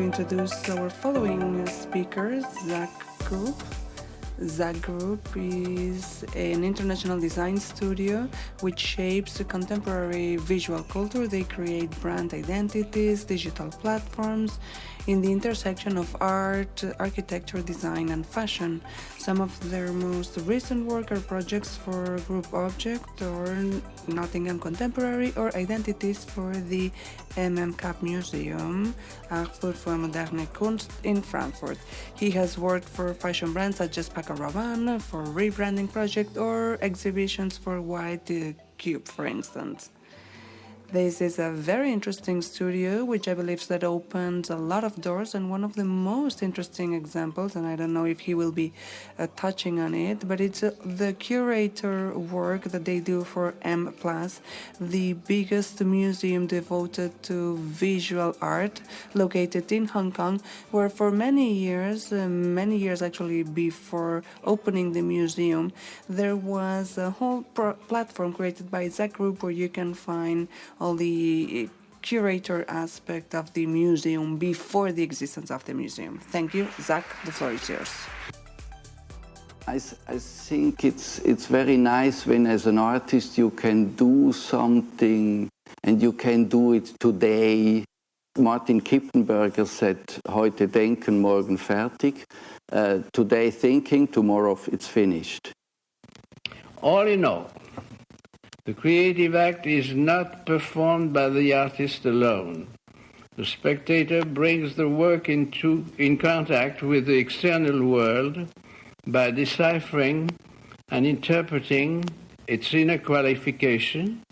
to introduce our following speakers, Zak Group. Zak Group is an international design studio which shapes contemporary visual culture. They create brand identities, digital platforms, in the intersection of art, architecture, design, and fashion. Some of their most recent work are projects for Group Object or Nottingham Contemporary or identities for the MM Cap Museum, Art for Moderne Kunst in Frankfurt. He has worked for fashion brands such as Paco Rabanne, for rebranding project or exhibitions for White Cube, for instance. This is a very interesting studio, which I believe that opens a lot of doors. And one of the most interesting examples, and I don't know if he will be uh, touching on it, but it's uh, the curator work that they do for M the biggest museum devoted to visual art, located in Hong Kong, where for many years, uh, many years actually before opening the museum, there was a whole platform created by Zak Group where you can find all the curator aspect of the museum before the existence of the museum. Thank you. Zak, the floor is yours. I, I think it's, it's very nice when as an artist you can do something and you can do it today. Martin Kippenberger said, heute denken, morgen fertig. Uh, today thinking, tomorrow it's finished. All in all, the creative act is not performed by the artist alone. The spectator brings the work into, in contact with the external world by deciphering and interpreting its inner qualification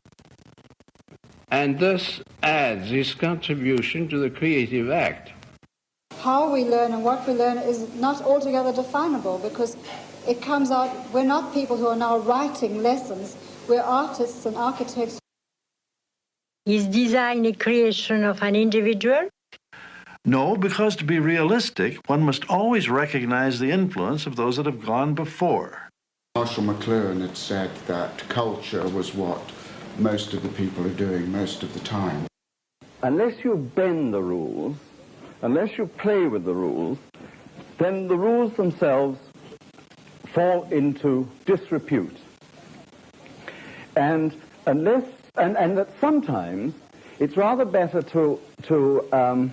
and thus adds his contribution to the creative act. How we learn and what we learn is not altogether definable because it comes out, we're not people who are now writing lessons, we're artists and architects. Is design a creation of an individual? No, because to be realistic, one must always recognize the influence of those that have gone before. Marshall McLuhan had said that culture was what most of the people are doing most of the time. Unless you bend the rules, unless you play with the rules, then the rules themselves fall into disrepute. And unless, and, and that sometimes it's rather better to, to um,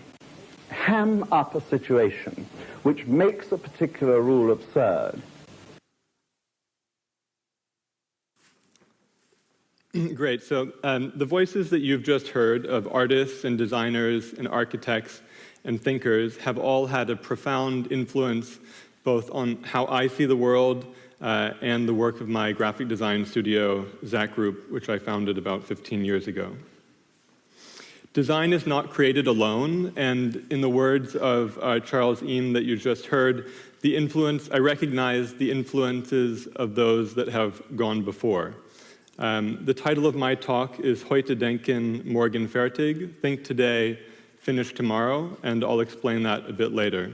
ham up a situation which makes a particular rule absurd. Great. So um, the voices that you've just heard of artists and designers and architects and thinkers have all had a profound influence both on how I see the world uh, and the work of my graphic design studio, Zak Group, which I founded about 15 years ago. Design is not created alone, and in the words of uh, Charles Eames that you just heard, the influence, I recognize the influences of those that have gone before. Um, the title of my talk is Heute denken, morgen fertig, Think Today, Finish Tomorrow, and I'll explain that a bit later.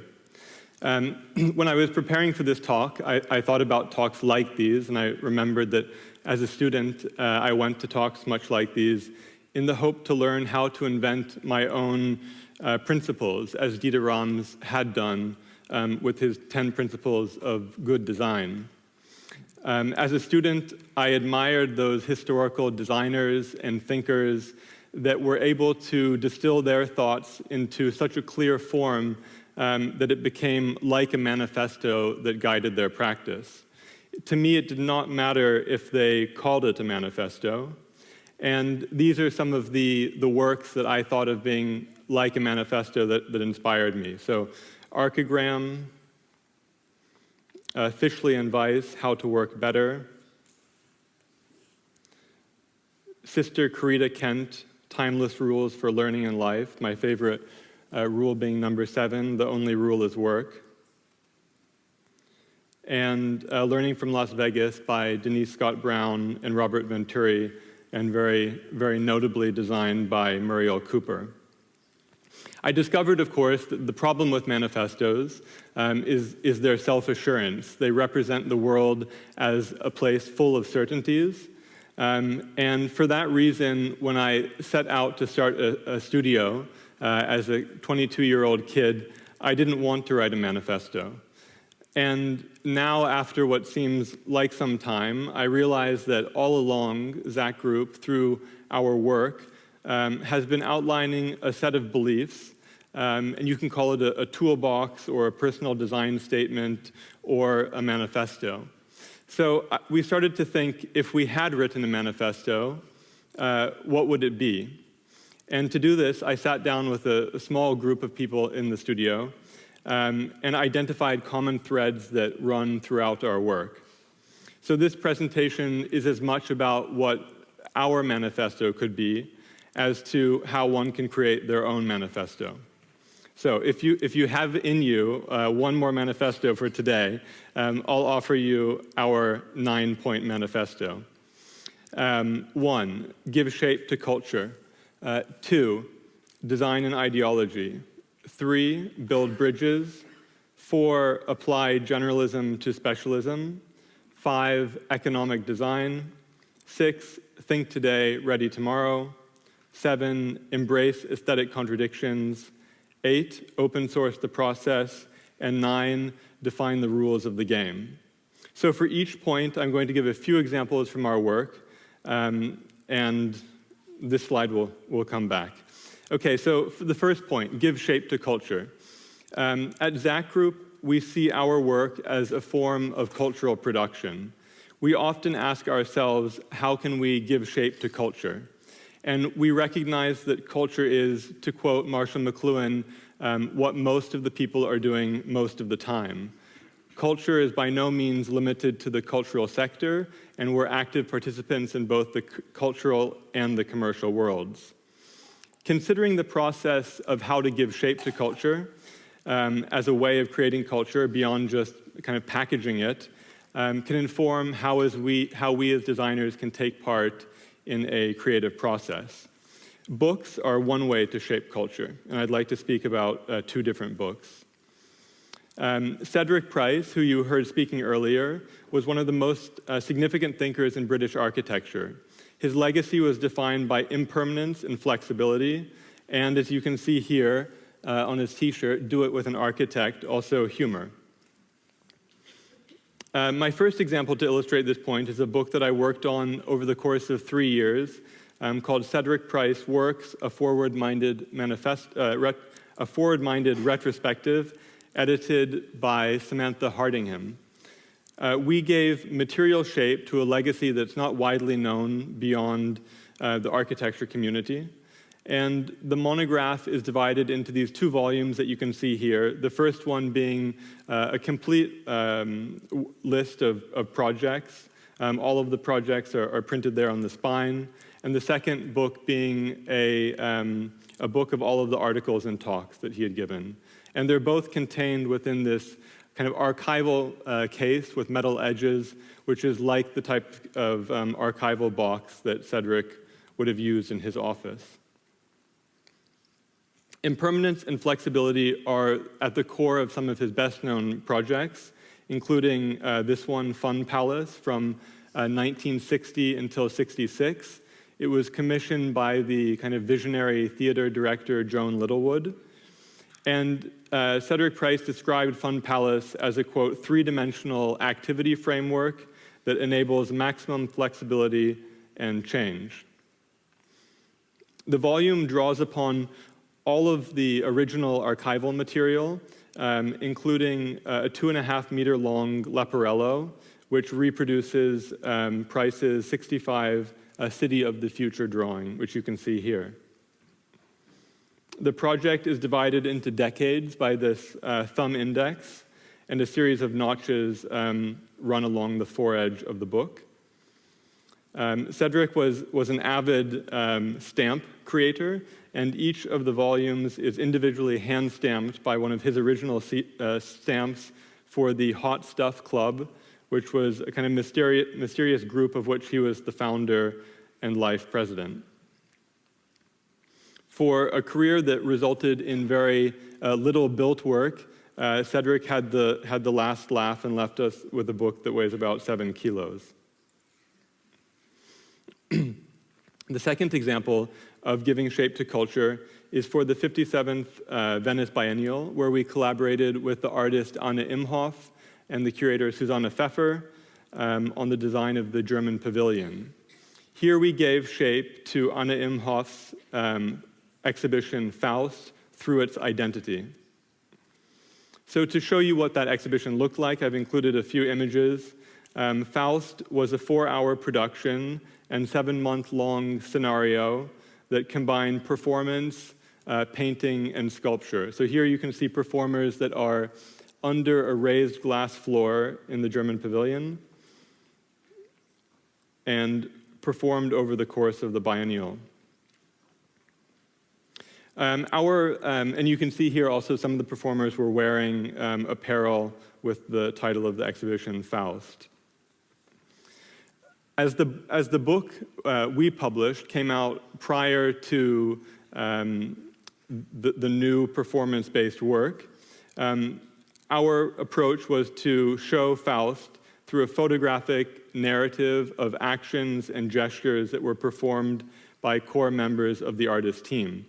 Um, when I was preparing for this talk, I, I, thought about talks like these, and I remembered that as a student, uh, I went to talks much like these in the hope to learn how to invent my own uh, principles, as Dieter Rams had done um, with his 10 principles of good design. Um, as a student, I admired those historical designers and thinkers that were able to distill their thoughts into such a clear form um, that it became like a manifesto that guided their practice. To me, it did not matter if they called it a manifesto. And these are some of the, the works that I thought of being like a manifesto that, that inspired me. So, Archigram, uh, Fischli and Weiss, How to Work Better, Sister Corita Kent, Timeless Rules for Learning and Life, my favorite uh, rule being number seven, the only rule is work. And uh, Learning from Las Vegas by Denise Scott Brown and Robert Venturi, and very, very notably designed by Muriel Cooper. I discovered, of course, that the problem with manifestos um, is, is their self-assurance. They represent the world as a place full of certainties. Um, and for that reason, when I set out to start a, a studio, uh, as a 22-year-old kid, I didn't want to write a manifesto. And now, after what seems like some time, I realize that all along, Zak Group, through our work, um, has been outlining a set of beliefs, um, and you can call it a, a toolbox or a personal design statement or a manifesto. So uh, we started to think if we had written a manifesto, uh, what would it be? And to do this, I sat down with a, a small group of people in the studio um, and identified common threads that run throughout our work. So this presentation is as much about what our manifesto could be as to how one can create their own manifesto. So if you, if you have in you uh, one more manifesto for today, um, I'll offer you our nine-point manifesto. Um, one, give shape to culture. Uh, two, design an ideology. Three, build bridges. Four, apply generalism to specialism. Five, economic design. Six, think today, ready tomorrow. Seven, embrace aesthetic contradictions. Eight, open source the process. And nine, define the rules of the game. So for each point, I'm going to give a few examples from our work, um, and this slide will, will come back. Okay, so for the first point, give shape to culture. Um, at Zak Group, we see our work as a form of cultural production. We often ask ourselves, how can we give shape to culture? And we recognize that culture is, to quote Marshall McLuhan, um, what most of the people are doing most of the time. Culture is by no means limited to the cultural sector, and we're active participants in both the cultural and the commercial worlds considering the process of how to give shape to culture um, as a way of creating culture beyond just kind of packaging it um, can inform how, we, how we as designers can take part in a creative process. Books are one way to shape culture, and I'd like to speak about uh, two different books. Um, Cedric Price, who you heard speaking earlier, was one of the most uh, significant thinkers in British architecture. His legacy was defined by impermanence and flexibility, and as you can see here uh, on his t-shirt, do it with an architect, also humor. Uh, my first example to illustrate this point is a book that I worked on over the course of three years um, called Cedric Price Works, a Forward-Minded uh, a Forward-Minded Retrospective, edited by Samantha Hardingham. Uh, we gave material shape to a legacy that's not widely known beyond uh, the architecture community. And the monograph is divided into these two volumes that you can see here. The first one being uh, a complete um, list of, of projects. Um, all of the projects are, are, printed there on the spine. And the second book being a, um, a book of all of the articles and talks that he had given. And they're both contained within this kind of archival uh, case with metal edges, which is like the type of um, archival box that Cedric would have used in his office. Impermanence and flexibility are at the core of some of his best-known projects, including uh, this one, Fun Palace, from uh, 1960 until 66. It was commissioned by the kind of visionary theater director Joan Littlewood. And uh, Cedric Price described Fun Palace as a, quote, three-dimensional activity framework that enables maximum flexibility and change. The volume draws upon all of the original archival material, um, including uh, a two and a half meter long Leporello, which reproduces um, Price's 65 uh, City of the Future drawing, which you can see here. The project is divided into decades by this uh, thumb index, and a series of notches um, run along the foredge of the book. Um, Cedric was, was an avid um, stamp creator, and each of the volumes is individually hand-stamped by one of his original uh, stamps for the Hot Stuff Club, which was a kind of mysterious, mysterious group of which he was the founder and life president for a career that resulted in very uh, little built work, uh, Cedric had the, had the last laugh and left us with a book that weighs about seven kilos. The second example of giving shape to culture is for the 57th uh, Venice Biennial, where we collaborated with the artist Anne Imhof and the curator Susanne Pfeffer um, on the design of the German pavilion. Here we gave shape to Anne Imhof's um, exhibition Faust through its identity. So to show you what that exhibition looked like, I've included a few images. Um, Faust was a four-hour production and seven-month-long scenario that combined performance, uh, painting, and sculpture. So here you can see performers that are under a raised glass floor in the German pavilion and performed over the course of the biennial. Um, our, um, and you can see here also some of the performers were wearing um, apparel with the title of the exhibition, Faust. As the, as the book uh, we published came out prior to um, the, the, new performance-based work, um, our approach was to show Faust through a photographic narrative of actions and gestures that were performed by core members of the artist team.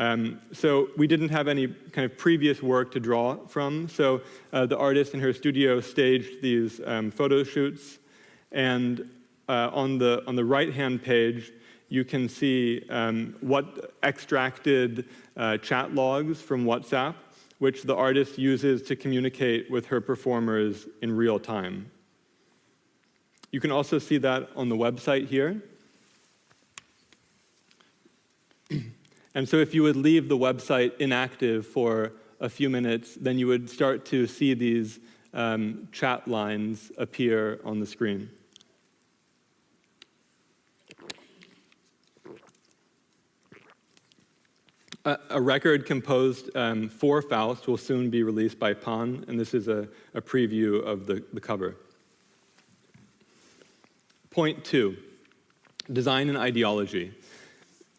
Um, so we didn't have any kind of previous work to draw from, so uh, the artist in her studio staged these um, photo shoots, and uh, on the, on the right-hand page, you can see um, what extracted uh, chat logs from WhatsApp, which the artist uses to communicate with her performers in real time. You can also see that on the website here. And so if you would leave the website inactive for a few minutes, then you would start to see these um, chat lines appear on the screen. A, a record composed um, for Faust will soon be released by Pan, and this is a, a preview of the, the cover. Point two, design and ideology.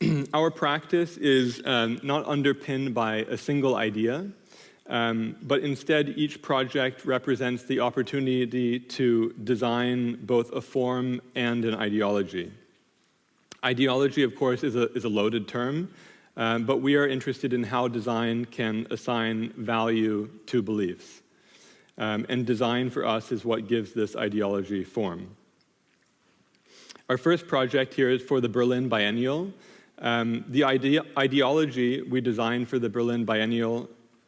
Our practice is um, not underpinned by a single idea, um, but instead each project represents the opportunity to design both a form and an ideology. Ideology, of course, is a, is a loaded term, um, but we are interested in how design can assign value to beliefs. Um, and design for us is what gives this ideology form. Our first project here is for the Berlin Biennial. Um, the ide ideology we designed for the Berlin Biennial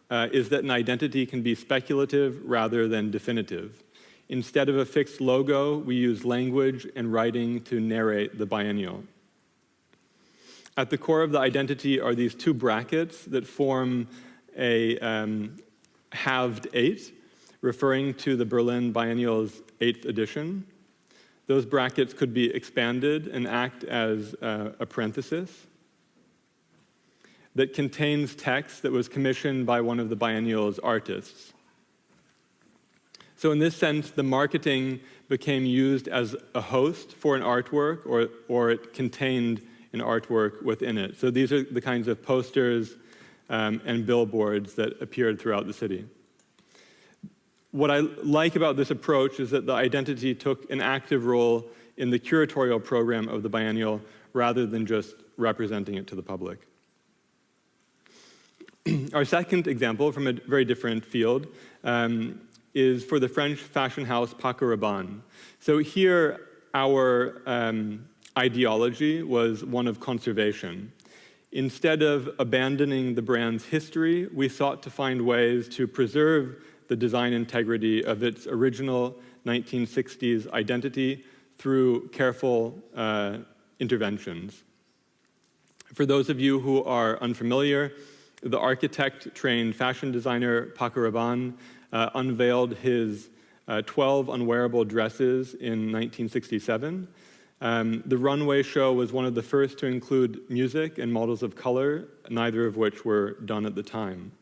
uh, is that an identity can be speculative rather than definitive. Instead of a fixed logo, we use language and writing to narrate the biennial. At the core of the identity are these two brackets that form a um, halved eight, referring to the Berlin Biennial's eighth edition. Those brackets could be expanded and act as uh, a parenthesis that contains text that was commissioned by one of the biennial's artists. So in this sense, the marketing became used as a host for an artwork, or, or it contained an artwork within it. So these are the kinds of posters um, and billboards that appeared throughout the city. What I like about this approach is that the identity took an active role in the curatorial program of the biennial rather than just representing it to the public. Our second example from a very different field um, is for the French fashion house Paco Rabanne. So here, our um, ideology was one of conservation. Instead of abandoning the brand's history, we sought to find ways to preserve the design integrity of its original 1960s identity through careful uh, interventions. For those of you who are unfamiliar, the architect-trained fashion designer Paco Rabanne uh, unveiled his uh, 12 unwearable dresses in 1967 um, the runway show was one of the first to include music and models of color, neither of which were done at the time.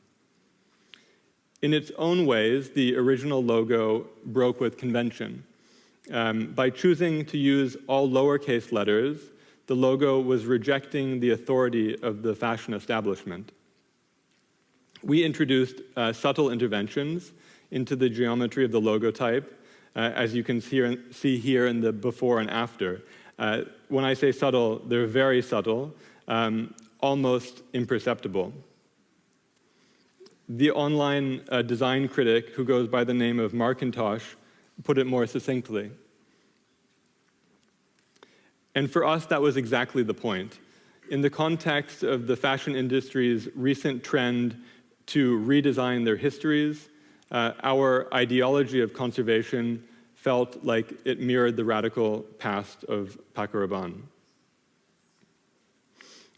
In its own ways, the original logo broke with convention. Um, by choosing to use all lowercase letters, the logo was rejecting the authority of the fashion establishment. We introduced uh, subtle interventions into the geometry of the logo type, uh, as you can see, see here in the before and after. Uh, when I say subtle, they're very subtle, um, almost imperceptible. The online uh, design critic, who goes by the name of Markintosh, put it more succinctly. And for us, that was exactly the point. In the context of the fashion industry's recent trend to redesign their histories, uh, our ideology of conservation felt like it mirrored the radical past of Paco Rabanne.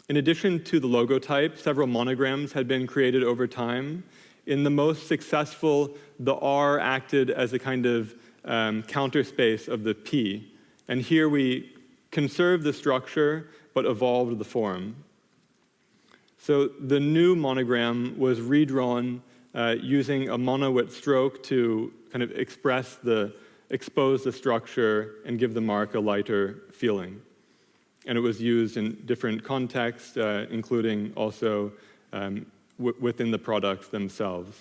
In addition to the logo type, several monograms had been created over time. In the most successful, the R acted as a kind of um, counter space of the P. And here we conserved the structure but evolved the form. So the new monogram was redrawn uh, using a mono stroke to kind of express the, expose the structure and give the mark a lighter feeling. And it was used in different contexts, uh, including also um, within the products themselves.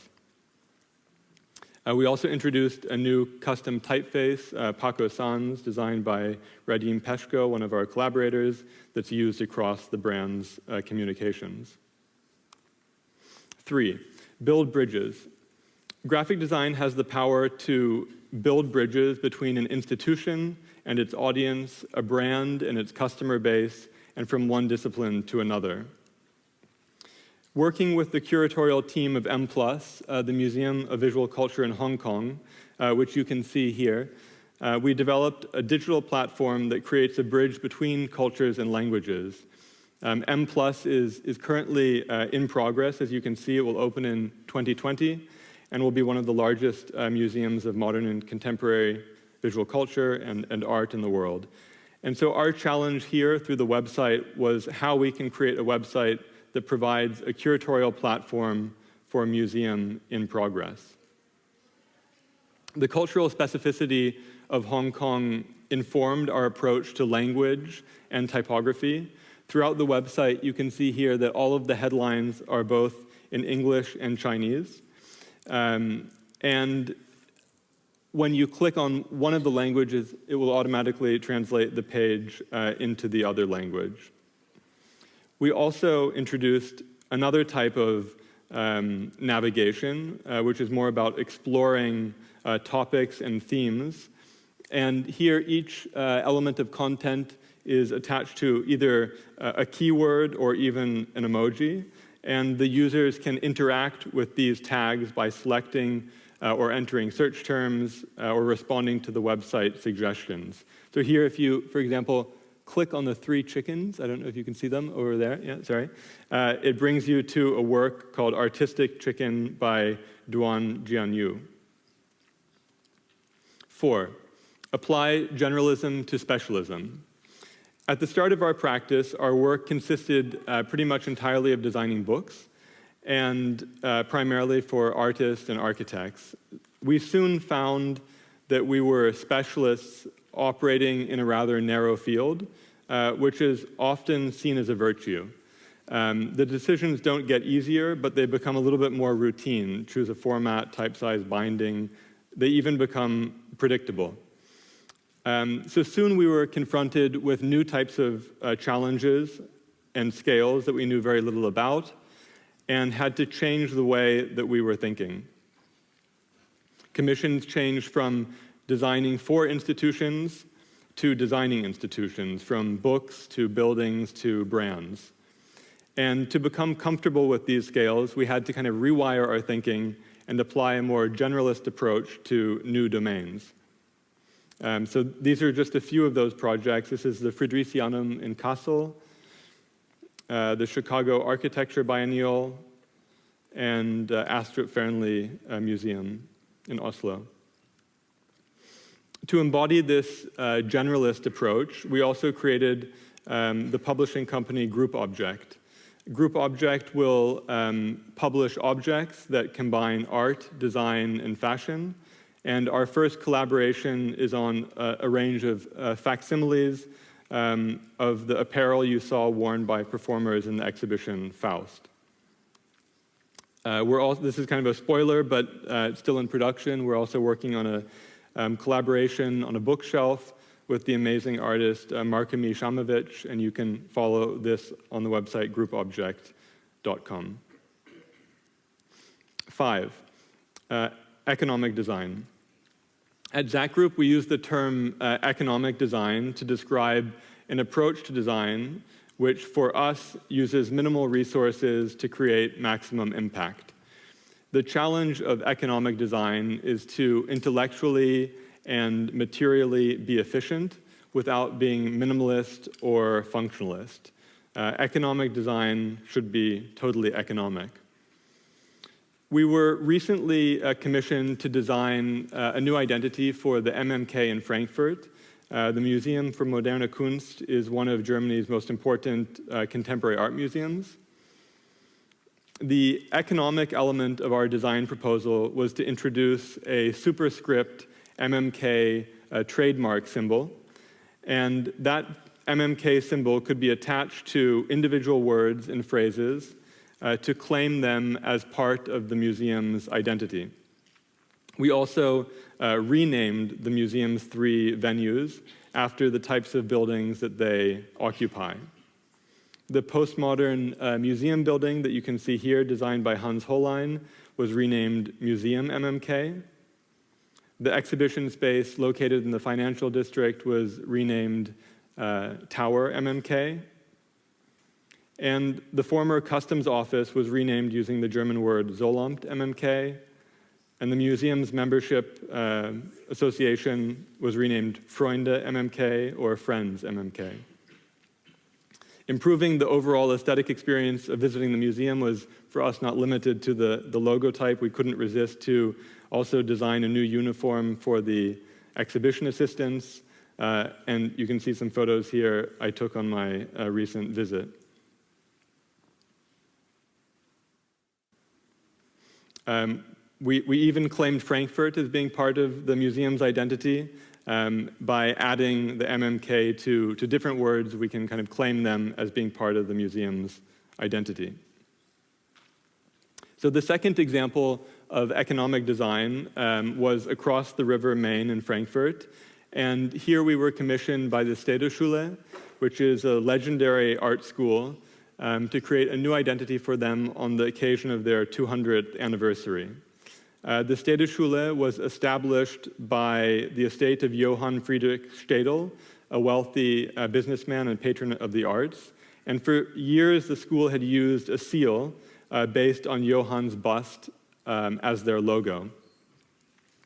Uh, we also introduced a new custom typeface, uh, Paco Sans, designed by Radim Peško, one of our collaborators, that's used across the brand's uh, communications. Three, build bridges. Graphic design has the power to build bridges between an institution and its audience, a brand and its customer base, and from one discipline to another. Working with the curatorial team of M+, uh, the Museum of Visual Culture in Hong Kong, uh, which you can see here, uh, we developed a digital platform that creates a bridge between cultures and languages. Um, M Plus is, is currently uh, in progress. As you can see, it will open in 2020 and will be one of the largest uh, museums of modern and contemporary visual culture and, and art in the world. And so our challenge here through the website was how we can create a website that provides a curatorial platform for a museum in progress. The cultural specificity of Hong Kong informed our approach to language and typography. Throughout the website, you can see here that all of the headlines are both in English and Chinese. Um, and when you click on one of the languages, it will automatically translate the page uh, into the other language. We also introduced another type of um, navigation, uh, which is more about exploring uh, topics and themes. And here, each uh, element of content is attached to either a keyword or even an emoji. And the users can interact with these tags by selecting uh, or entering search terms uh, or responding to the website suggestions. So here, if you, for example, click on the three chickens, I don't know if you can see them over there, yeah, sorry, uh, it brings you to a work called Artistic Chicken by Duan Jianyu. Four, apply generalism to specialism. At the start of our practice, our work consisted uh, pretty much entirely of designing books, and uh, primarily for artists and architects. We soon found that we were specialists operating in a rather narrow field, uh, which is often seen as a virtue. Um, the decisions don't get easier, but they become a little bit more routine. Choose a format, type size, binding. They even become predictable. Um, so soon we were confronted with new types of uh, challenges and scales that we knew very little about and had to change the way that we were thinking. Commissions changed from designing for institutions to designing institutions, from books to buildings to brands. And to become comfortable with these scales, we had to kind of rewire our thinking and apply a more generalist approach to new domains. Um, so these are just a few of those projects. This is the Fridericianum in Kassel, uh, the Chicago Architecture Biennial, and uh, Astrup Fearnley uh, Museum in Oslo. To embody this uh, generalist approach, we also created um, the publishing company Group Object. Group Object will um, publish objects that combine art, design, and fashion. And our first collaboration is on a, a range of uh, facsimiles um, of the apparel you saw worn by performers in the exhibition Faust. Uh, we're also, this is kind of a spoiler, but uh, it's still in production. We're also working on a um, collaboration on a bookshelf with the amazing artist uh, Markami Shamovich, and you can follow this on the website groupobject.com. Five, uh, economic design. At Zak Group, we use the term uh, economic design to describe an approach to design which for us uses minimal resources to create maximum impact. The challenge of economic design is to intellectually and materially be efficient without being minimalist or functionalist. Uh, economic design should be totally economic. We were recently uh, commissioned to design uh, a new identity for the MMK in Frankfurt. Uh, the Museum for Moderne Kunst is one of Germany's most important uh, contemporary art museums. The economic element of our design proposal was to introduce a superscript MMK uh, trademark symbol. And that MMK symbol could be attached to individual words and phrases uh, to claim them as part of the museum's identity. We also uh, renamed the museum's three venues after the types of buildings that they occupy. The postmodern uh, museum building that you can see here, designed by Hans Hollein, was renamed Museum MMK. The exhibition space located in the financial district was renamed uh, Tower MMK. And the former customs office was renamed using the German word Zollamt MMK. And the museum's membership uh, association was renamed Freunde MMK or Friends MMK. Improving the overall aesthetic experience of visiting the museum was, for us, not limited to the, the logo type. We couldn't resist to also design a new uniform for the exhibition assistants. Uh, and you can see some photos here I took on my uh, recent visit. Um, we, we even claimed Frankfurt as being part of the museum's identity. Um, by adding the MMK to, to different words, we can kind of claim them as being part of the museum's identity. So the second example of economic design um, was across the river Main in Frankfurt. And here we were commissioned by the Städelschule, which is a legendary art school, um, to create a new identity for them on the occasion of their 200th anniversary. Uh, the Städelschule was established by the estate of Johann Friedrich Städel, a wealthy uh, businessman and patron of the arts. And for years, the school had used a seal uh, based on Johann's bust um, as their logo.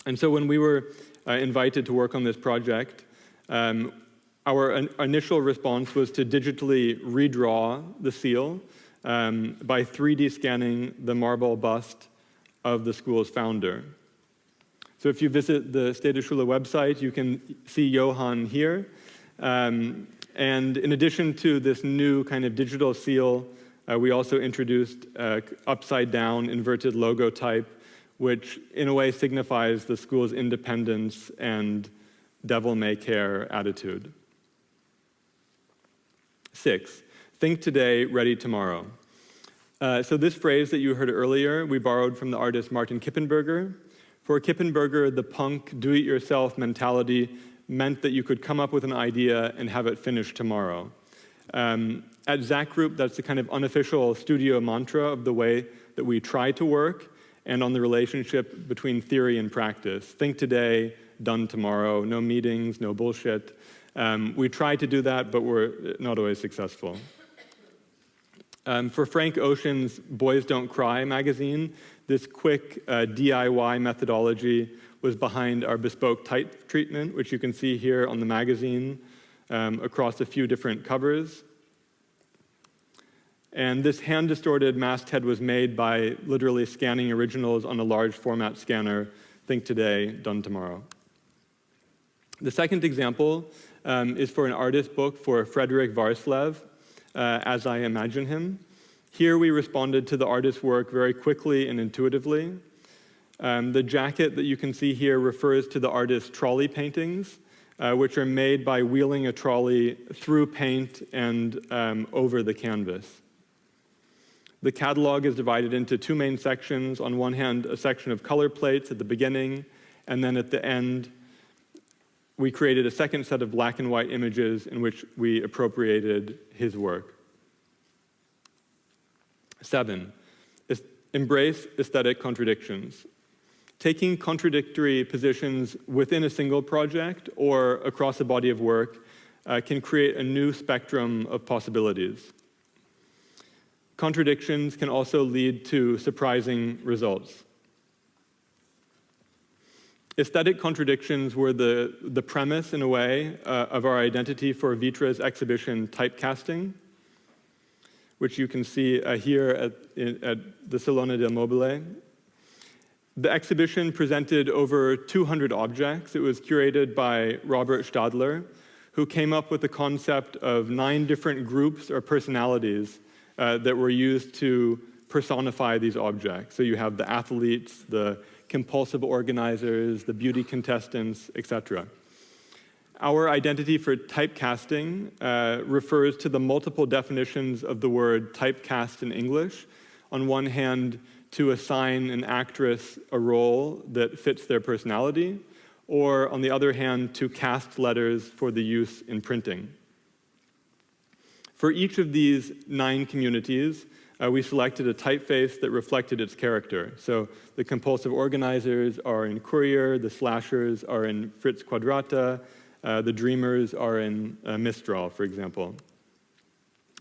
And so when we were uh, invited to work on this project, um, our initial response was to digitally redraw the seal um, by 3D scanning the marble bust of the school's founder. So if you visit the Städelschule website, you can see Johann here. Um, and in addition to this new kind of digital seal uh, we also introduced uh, upside down inverted logo type, which in a way signifies the school's independence and devil may care attitude. Six, think today, ready tomorrow. Uh, so this phrase that you heard earlier, we borrowed from the artist Martin Kippenberger. For Kippenberger, the punk do-it-yourself mentality meant that you could come up with an idea and have it finished tomorrow. Um, at Zak Group, that's the kind of unofficial studio mantra of the way that we try to work and on the relationship between theory and practice. Think today, done tomorrow, no meetings, no bullshit. Um, we try to do that, but we're not always successful. Um, for Frank Ocean's Boys Don't Cry magazine, this quick uh, DIY methodology was behind our bespoke type treatment, which you can see here on the magazine um, across a few different covers. And this hand-distorted masthead was made by literally scanning originals on a large format scanner, think today, done tomorrow. The second example um, is for an artist book for Fredrik Værslev, uh, As I Imagine Him. Here we responded to the artist's work very quickly and intuitively. Um, the jacket that you can see here refers to the artist's trolley paintings, uh, which are made by wheeling a trolley through paint and um, over the canvas. The catalog is divided into two main sections. On one hand, a section of color plates at the beginning, and then at the end, we created a second set of black and white images in which we appropriated his work. Seven, embrace aesthetic contradictions. Taking contradictory positions within a single project or across a body of work uh, can create a new spectrum of possibilities. Contradictions can also lead to surprising results. Aesthetic contradictions were the, the premise, in a way, uh, of our identity for Vitra's exhibition Typecasting, which you can see uh, here at, in, at the Salone del Mobile. The exhibition presented over 200 objects. It was curated by Robert Stadler, who came up with the concept of nine different groups or personalities uh, that were used to personify these objects. So you have the athletes, the compulsive organizers, the beauty contestants, etc. Our identity for typecasting uh, refers to the multiple definitions of the word typecast in English. On one hand, to assign an actress a role that fits their personality, or on the other hand, to cast letters for the use in printing. For each of these nine communities, uh, we selected a typeface that reflected its character. So the compulsive organizers are in Courier, the slashers are in Friz Quadrata, uh, the dreamers are in uh, Mistral, for example.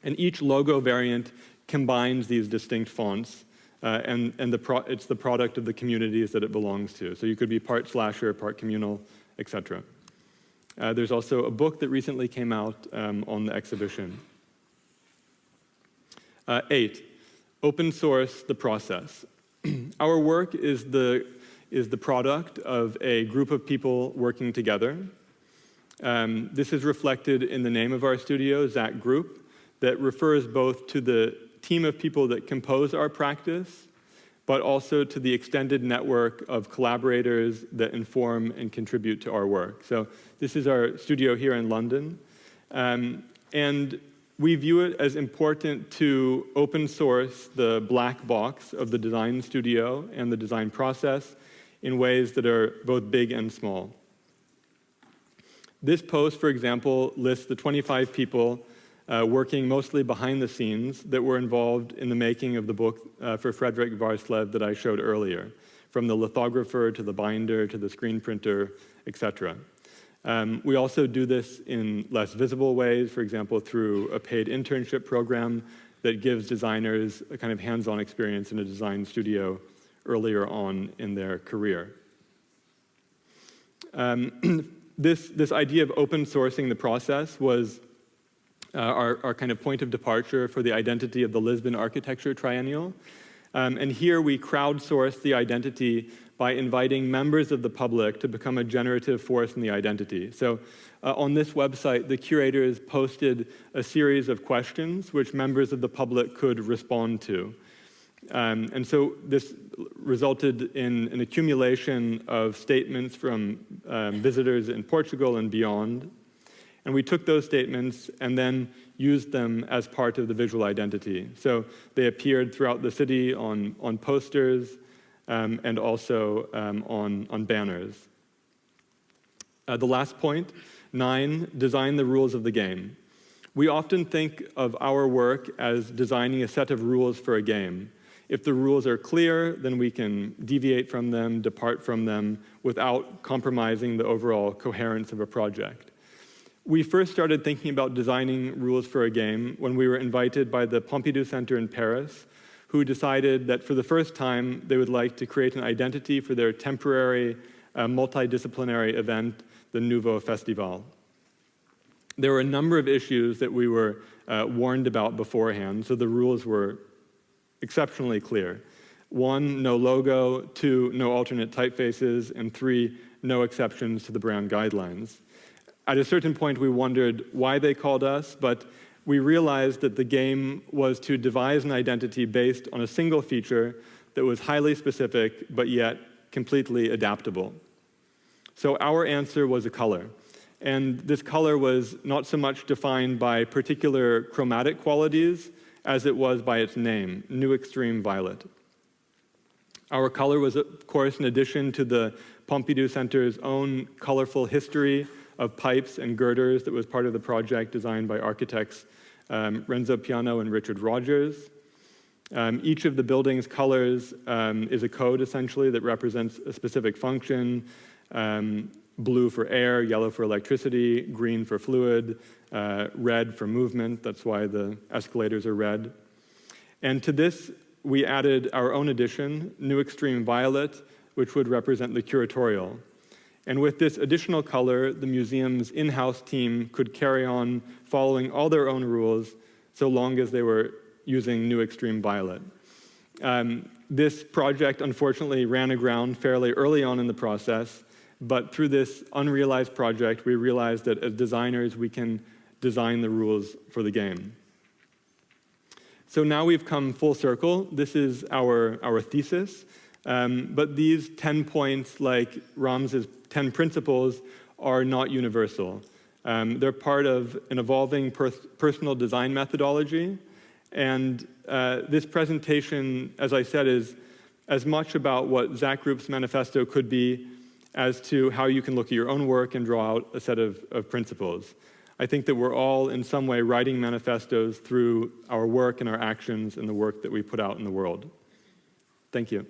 And each logo variant combines these distinct fonts, uh, and, and the it's the product of the communities that it belongs to. So you could be part slasher, part communal, etc. Uh, there's also a book that recently came out um, on the exhibition. Uh, eight, open source the process. Our work is the, is the product of a group of people working together. Um, this is reflected in the name of our studio, Zak Group, that refers both to the team of people that compose our practice, but also to the extended network of collaborators that inform and contribute to our work. So this is our studio here in London. Um, and we view it as important to open source the black box of the design studio and the design process in ways that are both big and small. This post, for example, lists the 25 people uh, working mostly behind the scenes that were involved in the making of the book uh, for Fredrik Værslev that I showed earlier, from the lithographer to the binder to the screen printer, etc. Um, we also do this in less visible ways, for example, through a paid internship program that gives designers a kind of hands-on experience in a design studio earlier on in their career. Um, this, this idea of open sourcing the process was uh, our, our kind of point of departure for the identity of the Lisbon Architecture Triennial. Um, and here we crowdsourced the identity by inviting members of the public to become a generative force in the identity. So uh, on this website, the curators posted a series of questions which members of the public could respond to. Um, and so this resulted in an accumulation of statements from um, visitors in Portugal and beyond. And we took those statements and then used them as part of the visual identity. So they appeared throughout the city on, on posters, um, and also um, on, on banners. Uh, the last point, nine, design the rules of the game. We often think of our work as designing a set of rules for a game. If the rules are clear, then we can deviate from them, depart from them, without compromising the overall coherence of a project. We first started thinking about designing rules for a game when we were invited by the Pompidou Center in Paris who decided that for the first time they would like to create an identity for their temporary uh, multidisciplinary event, the Nouveau Festival. There were a number of issues that we were uh, warned about beforehand, so the rules were exceptionally clear. One, no logo, two, no alternate typefaces, and three, no exceptions to the brand guidelines. At a certain point, we wondered why they called us, but we realized that the game was to devise an identity based on a single feature that was highly specific, but yet completely adaptable. So our answer was a color. And this color was not so much defined by particular chromatic qualities as it was by its name, New Extreme Violet. Our color was, of course, an addition to the Pompidou Center's own colorful history of pipes and girders that was part of the project designed by architects um, Renzo Piano and Richard Rogers. Um, each of the building's colors um, is a code, essentially, that represents a specific function. Um, blue for air, yellow for electricity, green for fluid, uh, red for movement. That's why the escalators are red. And to this, we added our own addition, New Extreme Violet, which would represent the curatorial. And with this additional color, the museum's in-house team could carry on following all their own rules so long as they were using New Extreme Violet. Um, this project unfortunately ran aground fairly early on in the process, but through this unrealized project, we realized that as designers, we can design the rules for the game. So now we've come full circle. This is our, our thesis. Um, but these 10 points, like Rams's 10 principles, are not universal. Um, they're part of an evolving per personal design methodology. And uh, this presentation, as I said, is as much about what Zak Group's manifesto could be as to how you can look at your own work and draw out a set of, of principles. I think that we're all in some way writing manifestos through our work and our actions and the work that we put out in the world. Thank you.